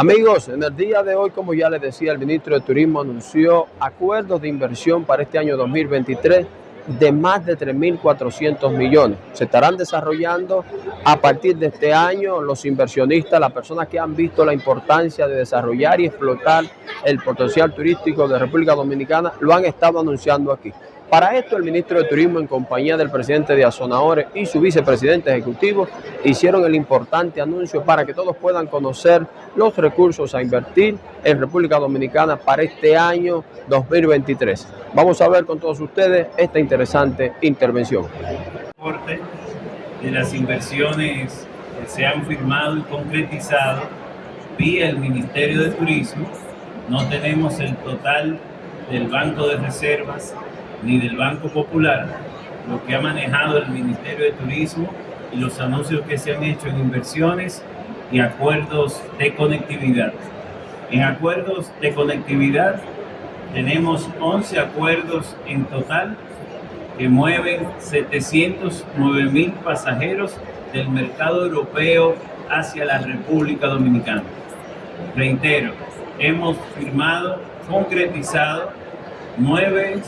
Amigos, en el día de hoy, como ya les decía, el ministro de Turismo anunció acuerdos de inversión para este año 2023 de más de 3.400 millones. Se estarán desarrollando a partir de este año los inversionistas, las personas que han visto la importancia de desarrollar y explotar el potencial turístico de República Dominicana, lo han estado anunciando aquí. Para esto, el ministro de Turismo, en compañía del presidente de Azonadores y su vicepresidente ejecutivo, hicieron el importante anuncio para que todos puedan conocer los recursos a invertir en República Dominicana para este año 2023. Vamos a ver con todos ustedes esta interesante intervención. De las inversiones que se han firmado y concretizado vía el Ministerio de Turismo, no tenemos el total del Banco de Reservas ni del Banco Popular, lo que ha manejado el Ministerio de Turismo y los anuncios que se han hecho en inversiones y acuerdos de conectividad. En acuerdos de conectividad tenemos 11 acuerdos en total que mueven 709 mil pasajeros del mercado europeo hacia la República Dominicana. Reitero, hemos firmado, concretizado nueve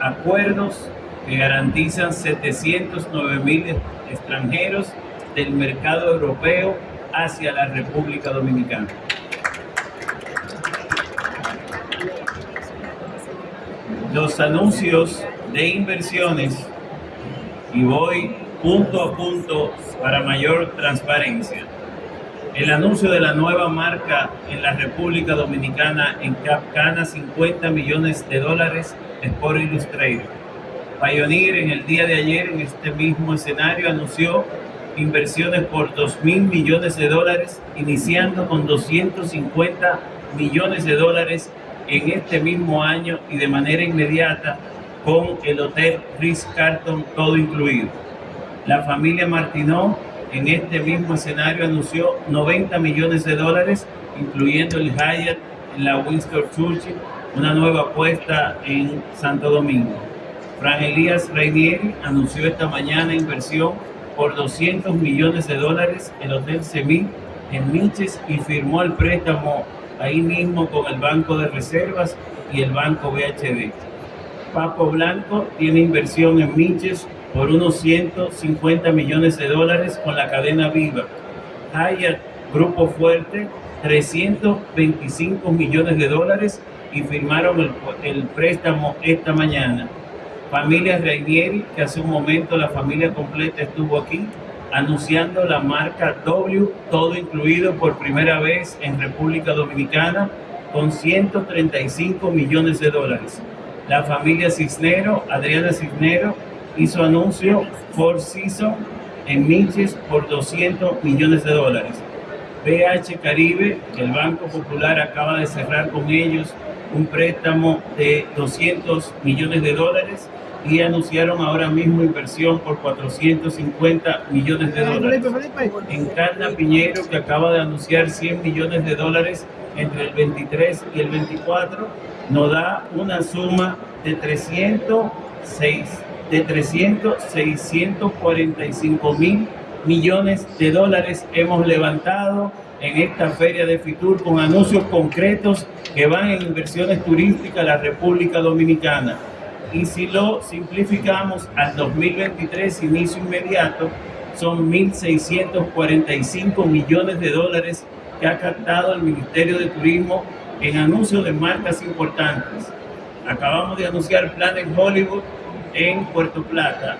acuerdos que garantizan 709 mil extranjeros del mercado europeo hacia la República Dominicana. Los anuncios de inversiones, y voy punto a punto para mayor transparencia. El anuncio de la nueva marca en la República Dominicana en Capcana, 50 millones de dólares Sport Illustrated. Pioneer en el día de ayer en este mismo escenario anunció inversiones por 2 mil millones de dólares, iniciando con 250 millones de dólares en este mismo año y de manera inmediata con el Hotel Ritz Carlton todo incluido. La familia Martinó en este mismo escenario anunció 90 millones de dólares, incluyendo el Hyatt en la Winston Churchill una nueva apuesta en Santo Domingo. Fran Elías Reinieri anunció esta mañana inversión por 200 millones de dólares en el Hotel Semí en Miches y firmó el préstamo ahí mismo con el Banco de Reservas y el Banco BHD. Papo Blanco tiene inversión en Miches por unos 150 millones de dólares con la cadena Viva. Hyatt Grupo Fuerte, 325 millones de dólares y firmaron el, préstamo esta mañana. Familia Reinieri, que hace un momento la familia completa estuvo aquí, anunciando la marca W, todo incluido por primera vez en República Dominicana, con 135 millones de dólares. La familia Cisnero, Adriana Cisnero, hizo anuncio Four Season en Miches por 200 millones de dólares. BH Caribe, el Banco Popular acaba de cerrar con ellos un préstamo de 200 millones de dólares y anunciaron ahora mismo inversión por 450 millones de dólares. Encarna Piñero, que acaba de anunciar 100 millones de dólares entre el 23 y el 24, nos da una suma de 306, de 300, 645 mil millones de dólares hemos levantado en esta feria de Fitur con anuncios concretos que van en inversiones turísticas a la República Dominicana. Y si lo simplificamos al 2023, inicio inmediato, son 1.645 millones de dólares que ha captado el Ministerio de Turismo en anuncios de marcas importantes. Acabamos de anunciar Planet Hollywood en Puerto Plata,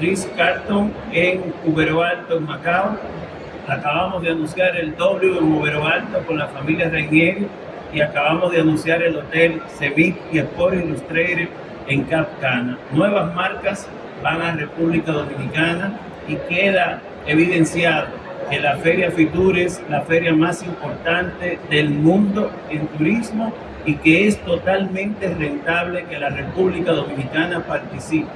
Ritz Carlton en Cubero Alto, en Macao, Acabamos de anunciar el W en Movero Alto con la familia Reinieri y acabamos de anunciar el Hotel Cevic y Sport Illustrated en Cap Cana. Nuevas marcas van a República Dominicana y queda evidenciado que la Feria Fitur es la feria más importante del mundo en turismo y que es totalmente rentable que la República Dominicana participe.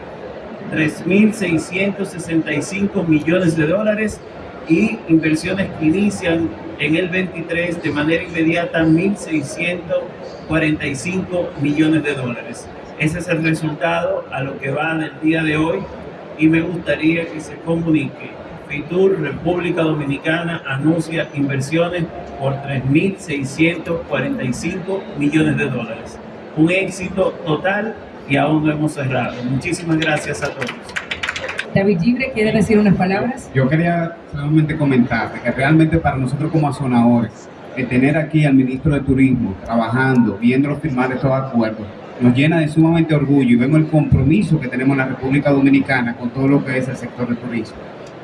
3.665 millones de dólares y inversiones que inician en el 23 de manera inmediata 1.645 millones de dólares. Ese es el resultado a lo que va del día de hoy y me gustaría que se comunique Fitur República Dominicana anuncia inversiones por 3.645 millones de dólares. Un éxito total y aún no hemos cerrado. Muchísimas gracias a todos. David Gibre, ¿quiere decir unas palabras? Yo quería solamente comentar que realmente para nosotros como azonadores, el tener aquí al ministro de Turismo trabajando, viéndolo firmar estos acuerdos, nos llena de sumamente orgullo y vemos el compromiso que tenemos en la República Dominicana con todo lo que es el sector de turismo.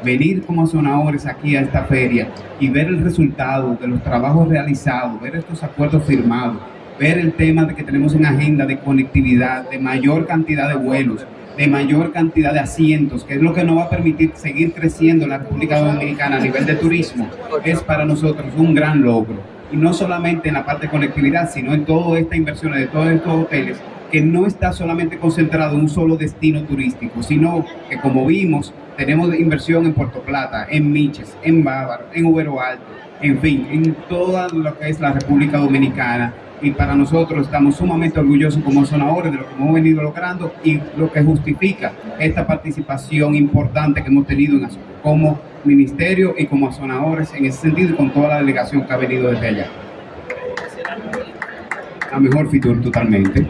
Venir como azonadores aquí a esta feria y ver el resultado de los trabajos realizados, ver estos acuerdos firmados, ver el tema de que tenemos en agenda de conectividad, de mayor cantidad de vuelos, de mayor cantidad de asientos, que es lo que nos va a permitir seguir creciendo en la República Dominicana a nivel de turismo, es para nosotros un gran logro. Y no solamente en la parte de conectividad, sino en toda esta inversión de todos estos hoteles, que no está solamente concentrado en un solo destino turístico, sino que como vimos, tenemos inversión en Puerto Plata, en Miches, en Bávaro, en Ubero Alto, en fin, en toda lo que es la República Dominicana y para nosotros estamos sumamente orgullosos como sonadores de lo que hemos venido logrando y lo que justifica esta participación importante que hemos tenido en, como ministerio y como sonadores en ese sentido y con toda la delegación que ha venido desde allá. La mejor Fitur totalmente.